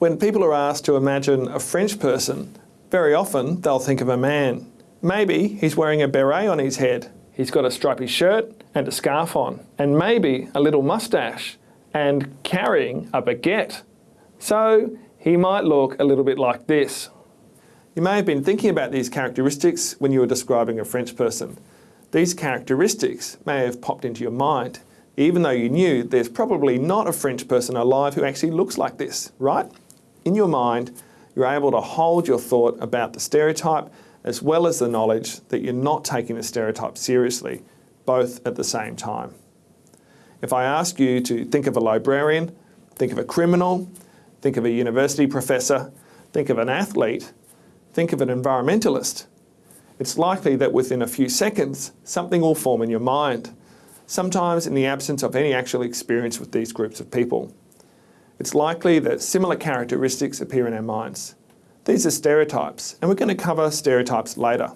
When people are asked to imagine a French person, very often they'll think of a man. Maybe he's wearing a beret on his head. He's got a stripy shirt and a scarf on, and maybe a little mustache, and carrying a baguette. So he might look a little bit like this. You may have been thinking about these characteristics when you were describing a French person. These characteristics may have popped into your mind, even though you knew there's probably not a French person alive who actually looks like this, right? In your mind, you're able to hold your thought about the stereotype as well as the knowledge that you're not taking the stereotype seriously, both at the same time. If I ask you to think of a librarian, think of a criminal, think of a university professor, think of an athlete, think of an environmentalist, it's likely that within a few seconds, something will form in your mind, sometimes in the absence of any actual experience with these groups of people. It's likely that similar characteristics appear in our minds. These are stereotypes, and we're going to cover stereotypes later.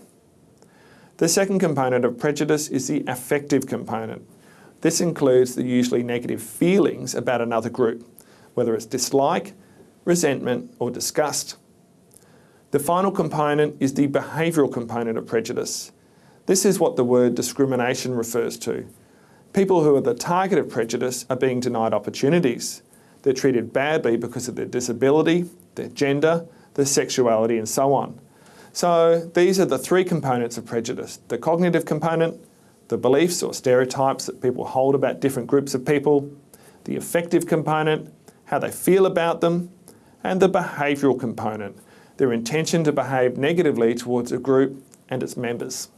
The second component of prejudice is the affective component. This includes the usually negative feelings about another group, whether it's dislike, resentment or disgust. The final component is the behavioural component of prejudice. This is what the word discrimination refers to. People who are the target of prejudice are being denied opportunities. They're treated badly because of their disability, their gender, their sexuality and so on. So these are the three components of prejudice. The cognitive component, the beliefs or stereotypes that people hold about different groups of people, the affective component, how they feel about them, and the behavioural component, their intention to behave negatively towards a group and its members.